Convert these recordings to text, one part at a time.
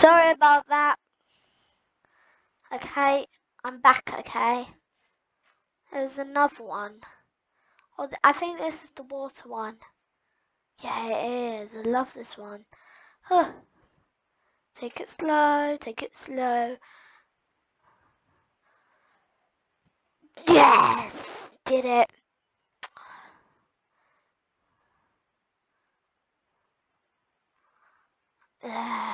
Sorry about that. Okay, I'm back, okay? There's another one. Oh, I think this is the water one. Yeah, it is. I love this one. Huh. Take it slow, take it slow. Yes! Did it. Yes.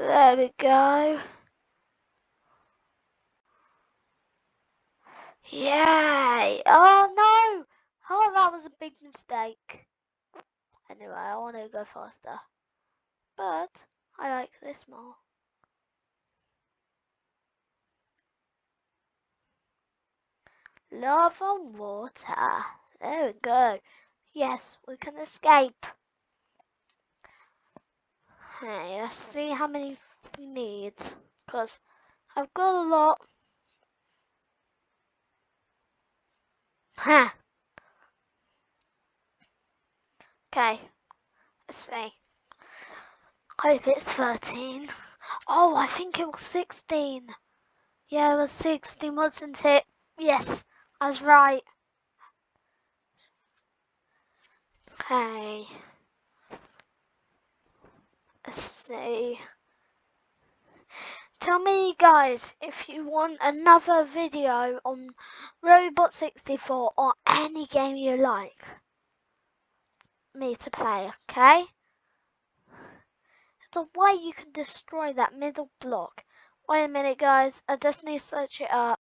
There we go. Yay! Oh no! Oh, that was a big mistake. Anyway, I want to go faster. But I like this more. Love on water. There we go. Yes, we can escape. Hey, let's see how many we need. Because I've got a lot. Huh. Okay. Let's see. Hope it's 13. Oh, I think it was 16. Yeah, it was 16, wasn't it? Yes, I was right. Okay. Let's. Tell me guys if you want another video on Robot 64 or any game you like me to play, okay? There's a way you can destroy that middle block. Wait a minute guys, I just need to search it up.